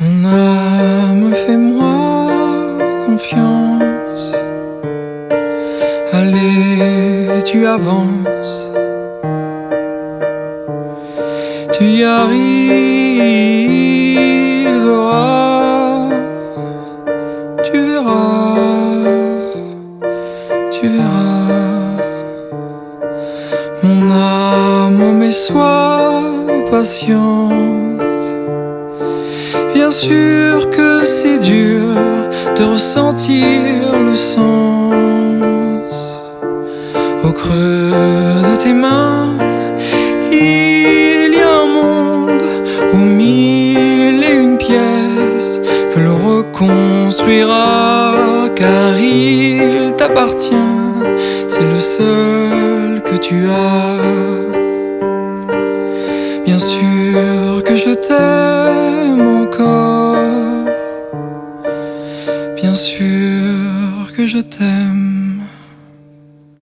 Mon âme, fais-moi confiance. Allez, tu avances. Tu y arriveras. Tu verras. Tu verras. Mon âme, mais sois patiente. Bien sûr que c'est dur de ressentir le sens au creux de tes mains. Il y a un monde aux mille et une pièces que l'on reconstruira car il t'appartient. C'est le seul que tu as. Bien sûr que je t'aime Bien sûr que je t'aime.